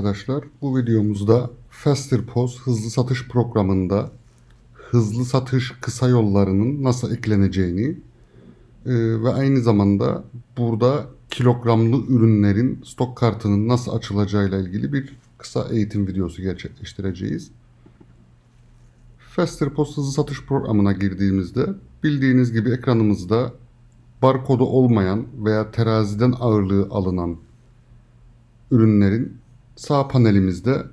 arkadaşlar. Bu videomuzda Faster POS hızlı satış programında hızlı satış kısa yollarının nasıl ekleneceğini e, ve aynı zamanda burada kilogramlı ürünlerin stok kartının nasıl açılacağıyla ilgili bir kısa eğitim videosu gerçekleştireceğiz. Faster POS hızlı satış programına girdiğimizde bildiğiniz gibi ekranımızda barkodu olmayan veya teraziden ağırlığı alınan ürünlerin sağ panelimizde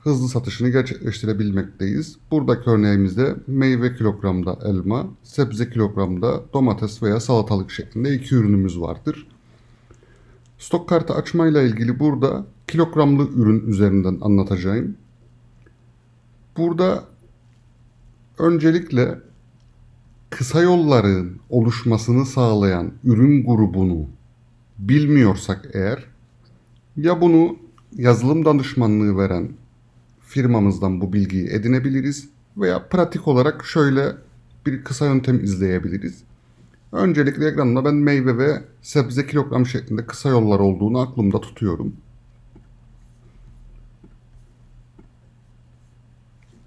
hızlı satışını gerçekleştirebilmekteyiz. Buradaki örneğimizde meyve kilogramda elma, sebze kilogramda domates veya salatalık şeklinde iki ürünümüz vardır. Stok kartı açmayla ilgili burada kilogramlı ürün üzerinden anlatacağım. Burada öncelikle kısa yolların oluşmasını sağlayan ürün grubunu bilmiyorsak eğer ya bunu yazılım danışmanlığı veren firmamızdan bu bilgiyi edinebiliriz veya pratik olarak şöyle bir kısa yöntem izleyebiliriz. Öncelikle ekranımda ben meyve ve sebze kilogram şeklinde kısa yollar olduğunu aklımda tutuyorum.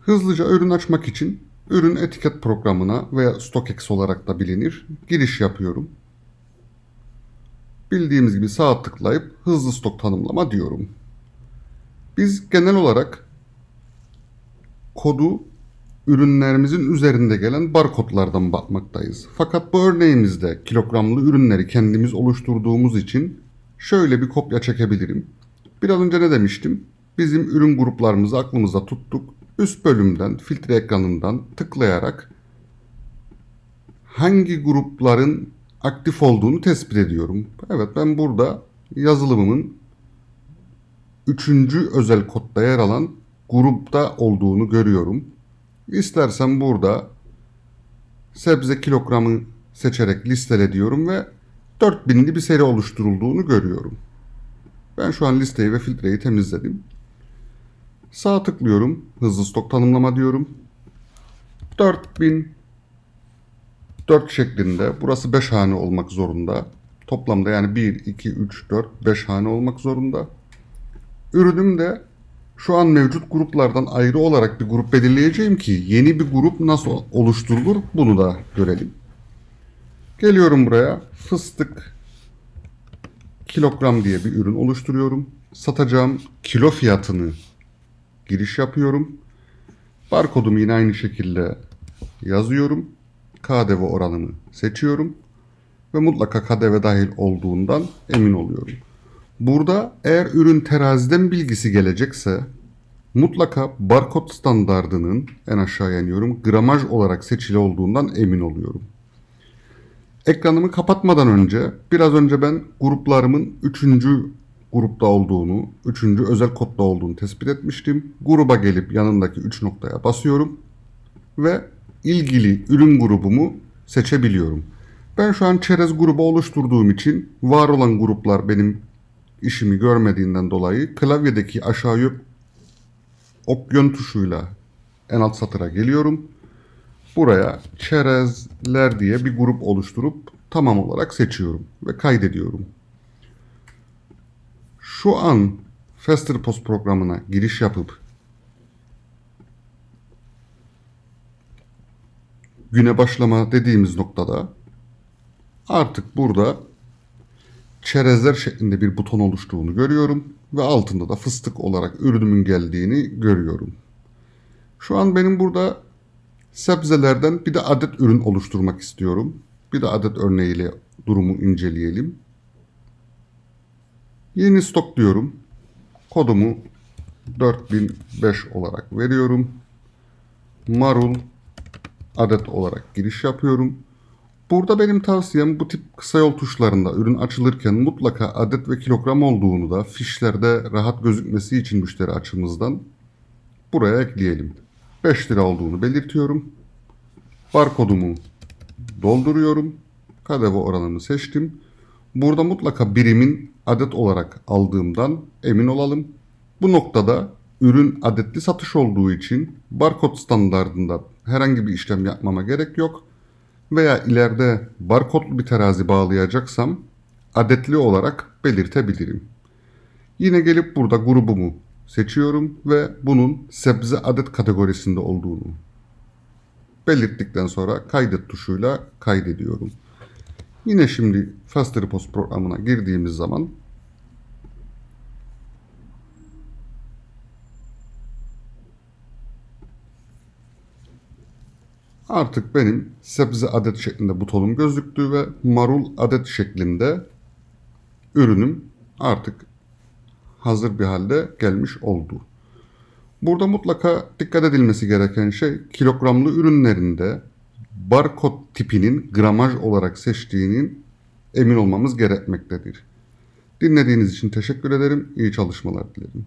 Hızlıca ürün açmak için ürün etiket programına veya StockX olarak da bilinir giriş yapıyorum. Bildiğimiz gibi sağ tıklayıp hızlı stok tanımlama diyorum. Biz genel olarak kodu ürünlerimizin üzerinde gelen barkodlardan bakmaktayız. Fakat bu örneğimizde kilogramlı ürünleri kendimiz oluşturduğumuz için şöyle bir kopya çekebilirim. Biraz önce ne demiştim? Bizim ürün gruplarımızı aklımızda tuttuk. Üst bölümden, filtre ekranından tıklayarak hangi grupların aktif olduğunu tespit ediyorum. Evet ben burada yazılımımın üçüncü özel kodda yer alan grupta olduğunu görüyorum. İstersen burada sebze kilogramı seçerek listele diyorum ve 4000'li bir seri oluşturulduğunu görüyorum. Ben şu an listeyi ve filtreyi temizledim. Sağ tıklıyorum. Hızlı stok tanımlama diyorum. 4000 4 şeklinde. Burası 5 hane olmak zorunda. Toplamda yani 1, 2, 3, 4, 5 hane olmak zorunda. Ürünüm de şu an mevcut gruplardan ayrı olarak bir grup belirleyeceğim ki yeni bir grup nasıl oluşturulur bunu da görelim. Geliyorum buraya. Fıstık kilogram diye bir ürün oluşturuyorum. Satacağım kilo fiyatını giriş yapıyorum. Barkodumu yine aynı şekilde yazıyorum. KDV oranını seçiyorum ve mutlaka KDV dahil olduğundan emin oluyorum. Burada eğer ürün teraziden bilgisi gelecekse mutlaka barkod standardının en aşağıya iniyorum gramaj olarak seçili olduğundan emin oluyorum. Ekranımı kapatmadan önce biraz önce ben gruplarımın 3. grupta olduğunu, 3. özel kodda olduğunu tespit etmiştim. Gruba gelip yanındaki 3 noktaya basıyorum ve ilgili ürün grubumu seçebiliyorum. Ben şu an çerez grubu oluşturduğum için var olan gruplar benim işimi görmediğinden dolayı klavyedeki aşağıya ok yön tuşuyla en alt satıra geliyorum. Buraya çerezler diye bir grup oluşturup tamam olarak seçiyorum ve kaydediyorum. Şu an Faster Post programına giriş yapıp güne başlama dediğimiz noktada artık burada çerezler şeklinde bir buton oluştuğunu görüyorum ve altında da fıstık olarak ürünümün geldiğini görüyorum. Şu an benim burada sebzelerden bir de adet ürün oluşturmak istiyorum. Bir de adet örneğiyle durumu inceleyelim. Yeni stok diyorum. Kodumu 4005 olarak veriyorum. Marul adet olarak giriş yapıyorum. Burada benim tavsiyem bu tip kısa yol tuşlarında ürün açılırken mutlaka adet ve kilogram olduğunu da fişlerde rahat gözükmesi için müşteri açımızdan buraya ekleyelim. 5 lira olduğunu belirtiyorum. Barkodumu dolduruyorum. KDV oranını seçtim. Burada mutlaka birimin adet olarak aldığımdan emin olalım. Bu noktada ürün adetli satış olduğu için barkod standartında herhangi bir işlem yapmama gerek yok. Veya ileride barkodlu bir terazi bağlayacaksam adetli olarak belirtebilirim. Yine gelip burada grubumu seçiyorum ve bunun sebze adet kategorisinde olduğunu belirttikten sonra kaydet tuşuyla kaydediyorum. Yine şimdi Fast Repos programına girdiğimiz zaman artık benim sebze adet şeklinde butonum gözüktü ve marul adet şeklinde ürünüm artık hazır bir halde gelmiş oldu. Burada mutlaka dikkat edilmesi gereken şey kilogramlı ürünlerinde barkod tipinin gramaj olarak seçtiğinin emin olmamız gerekmektedir. Dinlediğiniz için teşekkür ederim. İyi çalışmalar dilerim.